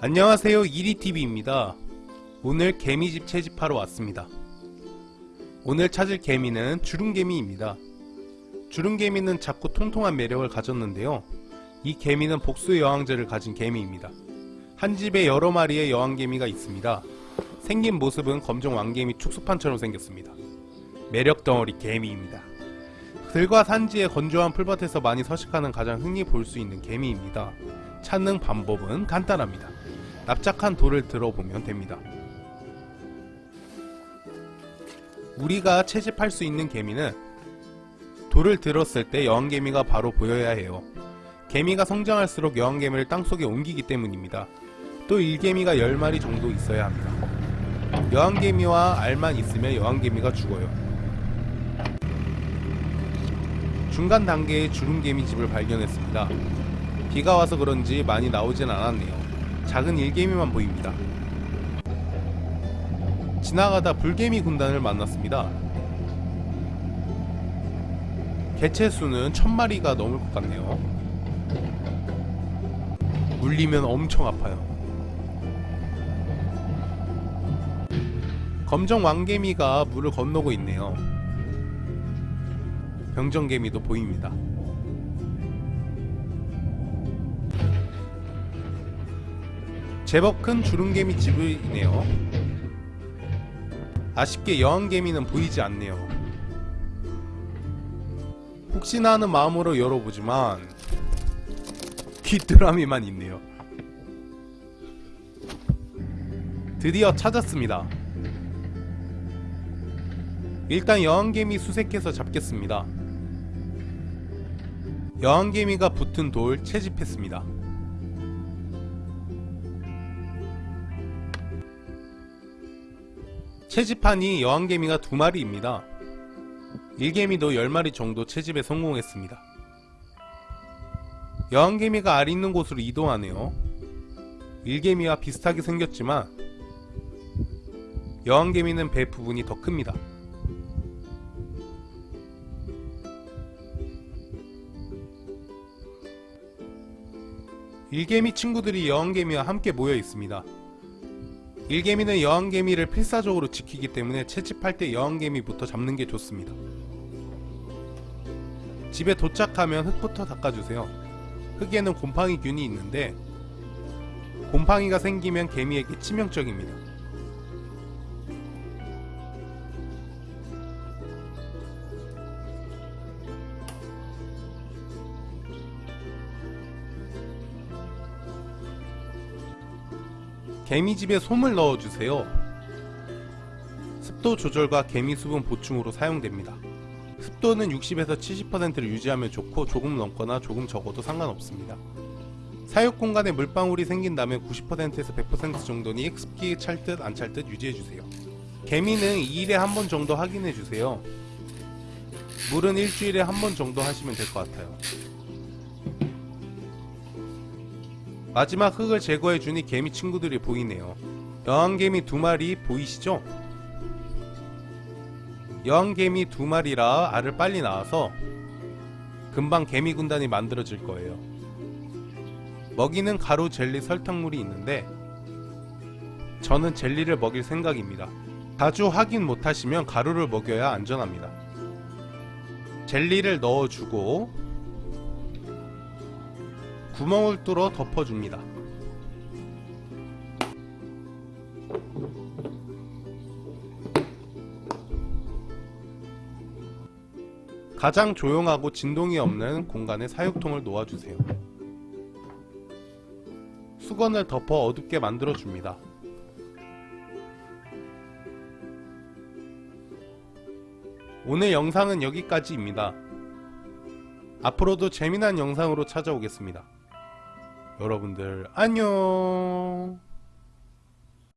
안녕하세요 이리TV입니다. 오늘 개미집 채집하러 왔습니다. 오늘 찾을 개미는 주름개미입니다. 주름개미는 작고 통통한 매력을 가졌는데요. 이 개미는 복수의 여왕제를 가진 개미입니다. 한 집에 여러 마리의 여왕개미가 있습니다. 생긴 모습은 검정 왕개미 축소판처럼 생겼습니다. 매력 덩어리 개미입니다. 들과 산지의 건조한 풀밭에서 많이 서식하는 가장 흔히 볼 수 있는 개미입니다. 찾는 방법은 간단합니다 납작한 돌을 들어보면 됩니다. 우리가 채집할 수 있는 개미는 돌을 들었을 때 여왕개미가 바로 보여야 해요. 개미가 성장할수록 여왕개미를 땅속에 옮기기 때문입니다. 또 일개미가 10마리 정도 있어야 합니다. 여왕개미와 알만 있으면 여왕개미가 죽어요. 중간 단계의 주름개미 집을 발견했습니다. 비가 와서 그런지 많이 나오진 않았네요. 작은 일개미만 보입니다. 지나가다 불개미 군단을 만났습니다. 개체 수는 천마리가 넘을 것 같네요. 물리면 엄청 아파요. 검정 왕개미가 물을 건너고 있네요. 병정개미도 보입니다. 제법 큰 주름개미 집이네요. 아쉽게 여왕개미는 보이지 않네요. 혹시나 하는 마음으로 열어보지만 귀뚜라미만 있네요. 드디어 찾았습니다. 일단 여왕개미 수색해서 잡겠습니다. 여왕개미가 붙은 돌 채집했습니다 채집판이 여왕개미가 두 마리입니다. 일개미도 10마리 정도 채집에 성공했습니다. 여왕개미가 알 있는 곳으로 이동하네요. 일개미와 비슷하게 생겼지만 여왕개미는 배 부분이 더 큽니다. 일개미 친구들이 여왕개미와 함께 모여 있습니다. 일개미는 여왕개미를 필사적으로 지키기 때문에 채집할 때 여왕개미부터 잡는 게 좋습니다. 집에 도착하면 흙부터 닦아주세요. 흙에는 곰팡이균이 있는데 곰팡이가 생기면 개미에게 치명적입니다. 개미집에 솜을 넣어주세요. 습도 조절과 개미 수분 보충으로 사용됩니다. 습도는 60에서 70%를 유지하면 좋고 조금 넘거나 조금 적어도 상관없습니다. 사육 공간에 물방울이 생긴다면 90%에서 100% 정도니 습기 찰듯 안 찰듯 유지해주세요. 개미는 2일에 한 번 정도 확인해주세요. 물은 일주일에 한 번 정도 하시면 될 것 같아요. 마지막 흙을 제거해주니 개미 친구들이 보이네요. 여왕개미 두 마리 보이시죠? 여왕개미 두 마리라 알을 빨리 낳아서 금방 개미 군단이 만들어질 거예요. 먹이는 가루, 젤리, 설탕물이 있는데 저는 젤리를 먹일 생각입니다. 자주 확인 못하시면 가루를 먹여야 안전합니다. 젤리를 넣어주고 구멍을 뚫어 덮어줍니다. 가장 조용하고 진동이 없는 공간에 사육통을 놓아주세요. 수건을 덮어 어둡게 만들어줍니다. 오늘 영상은 여기까지입니다. 앞으로도 재미난 영상으로 찾아오겠습니다. 여러분들 안녕